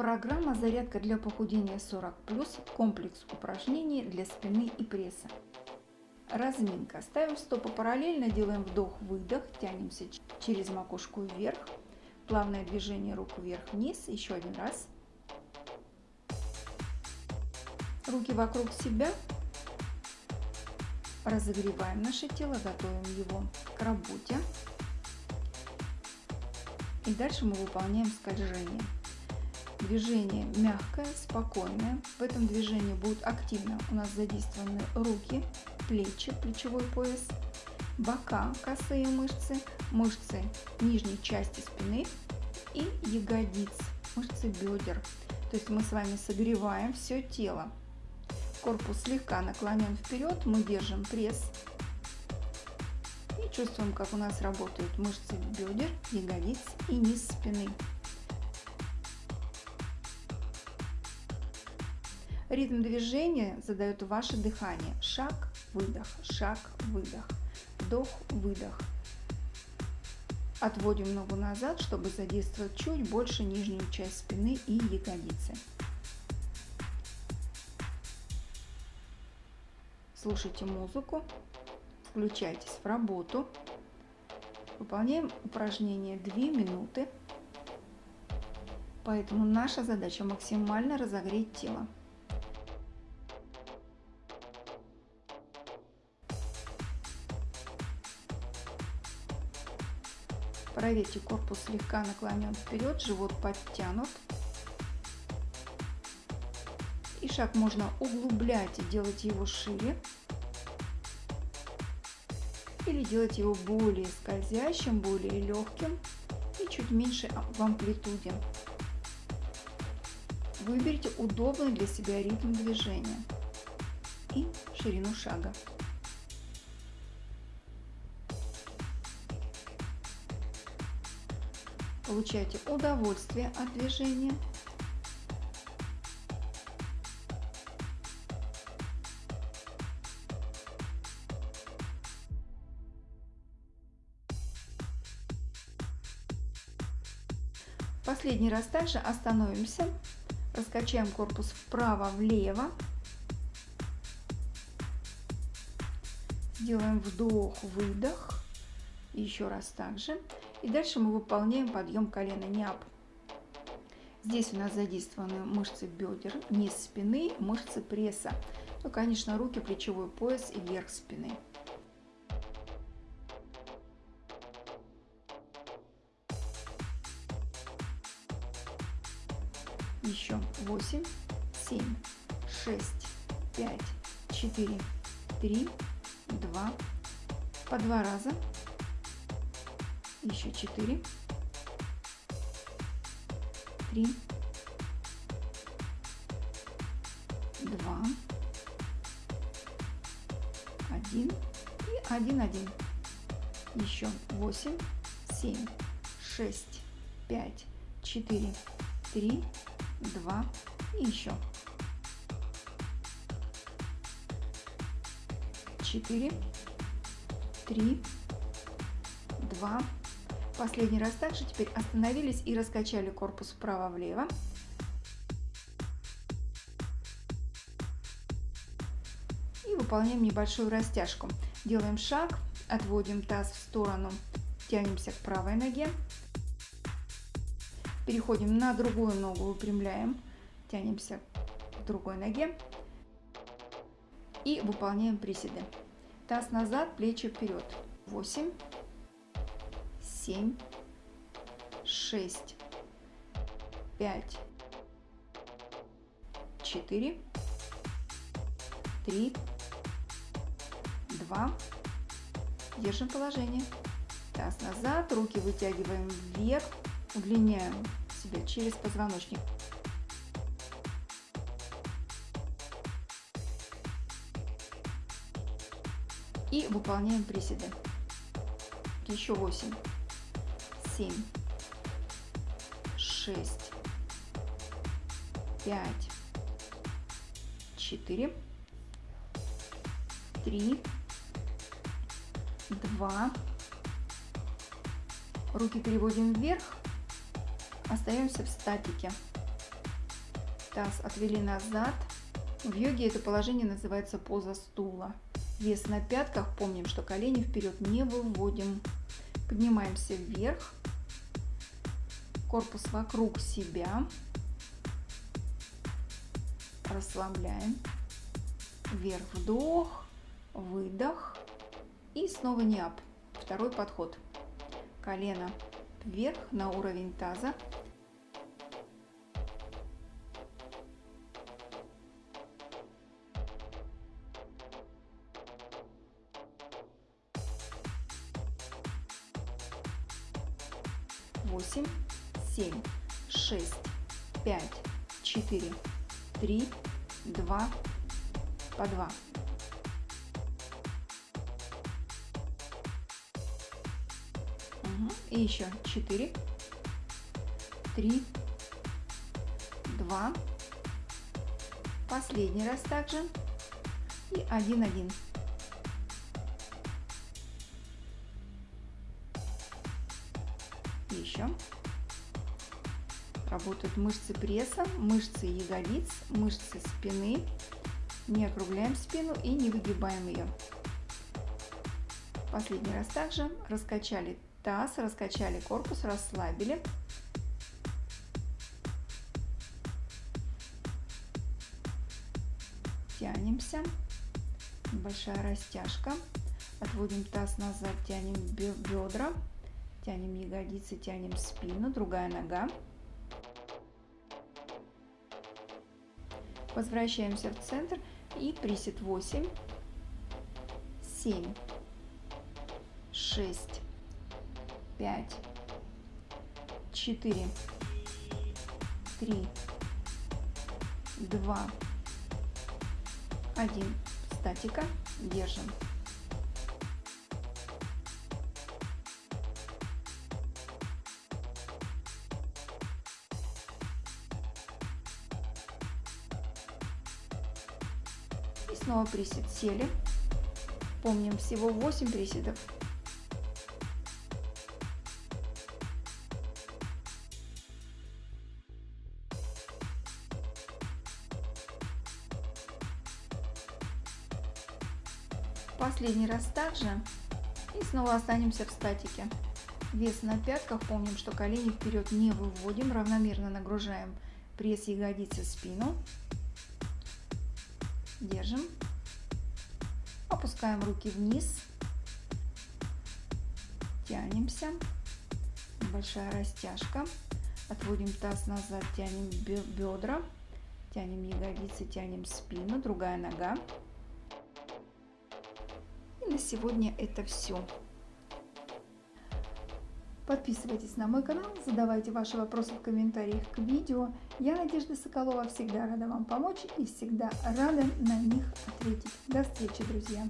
Программа «Зарядка для похудения 40+,» комплекс упражнений для спины и пресса. Разминка. Ставим стопы параллельно, делаем вдох-выдох, тянемся через макушку вверх. Плавное движение рук вверх-вниз. Еще один раз. Руки вокруг себя. Разогреваем наше тело, готовим его к работе. И дальше мы выполняем скольжение. Движение мягкое, спокойное. В этом движении будут активно у нас задействованы руки, плечи, плечевой пояс, бока, косые мышцы, мышцы нижней части спины и ягодиц, мышцы бедер. То есть мы с вами согреваем все тело. Корпус слегка наклонен вперед, мы держим пресс и чувствуем, как у нас работают мышцы бедер, ягодиц и низ спины. Ритм движения задает ваше дыхание. Шаг, выдох, шаг, выдох, вдох, выдох. Отводим ногу назад, чтобы задействовать чуть больше нижнюю часть спины и ягодицы. Слушайте музыку, включайтесь в работу. Выполняем упражнение 2 минуты. Поэтому наша задача максимально разогреть тело. Проверьте, корпус слегка наклонен вперед, живот подтянут. И шаг можно углублять и делать его шире. Или делать его более скользящим, более легким и чуть меньше в амплитуде. Выберите удобный для себя ритм движения и ширину шага. Получайте удовольствие от движения. Последний раз также остановимся, раскачаем корпус вправо-влево, сделаем вдох-выдох, еще раз также. И дальше мы выполняем подъем колена ниап. Здесь у нас задействованы мышцы бедер, низ спины, мышцы пресса. Ну, конечно, руки, плечевой пояс и верх спины. Еще 8, 7, 6, 5, 4, 3, 2, по два раза еще четыре, три, два, один. И один, один. Еще восемь, семь, шесть, пять, четыре, три, два и еще. Четыре, три, два, Последний раз также теперь остановились и раскачали корпус вправо-влево. И выполняем небольшую растяжку. Делаем шаг, отводим таз в сторону, тянемся к правой ноге. Переходим на другую ногу, выпрямляем, тянемся к другой ноге. И выполняем приседы. Таз назад, плечи вперед. 8, семь, шесть, пять, четыре, три, два. Держим положение. Таз назад, руки вытягиваем вверх, удлиняем себя через позвоночник. И выполняем приседы. Еще 8 семь, шесть, пять, четыре, три, два. Руки переводим вверх, остаемся в статике. Таз отвели назад. В йоге это положение называется поза стула. Вес на пятках. Помним, что колени вперед не выводим. Поднимаемся вверх. Корпус вокруг себя. Расслабляем. Вверх вдох, выдох. И снова ниап. Второй подход. Колено вверх на уровень таза. восемь, семь, шесть, пять, четыре, три, два, по два. Угу. И еще четыре, три, два. Последний раз также. И один, один. еще. Работают мышцы пресса, мышцы ягодиц, мышцы спины. Не округляем спину и не выгибаем ее. Последний раз также раскачали таз, раскачали корпус, расслабили. Тянемся. Большая растяжка. Отводим таз назад, тянем бедра. Тянем ягодицы, тянем спину, другая нога. Возвращаемся в центр. И присед 8, 7, 6, 5, 4, 3, 2, 1. Статика. Держим. Снова присед сели. Помним, всего 8 приседов. Последний раз также. И снова останемся в статике. Вес на пятках. Помним, что колени вперед не выводим. Равномерно нагружаем пресс ягодицы, спину. Держим. Опускаем руки вниз. Тянемся. Большая растяжка. Отводим таз назад, тянем бедра. Тянем ягодицы, тянем спину. Другая нога. И на сегодня это все. Подписывайтесь на мой канал, задавайте ваши вопросы в комментариях к видео. Я, Надежда Соколова, всегда рада вам помочь и всегда рада на них ответить. До встречи, друзья!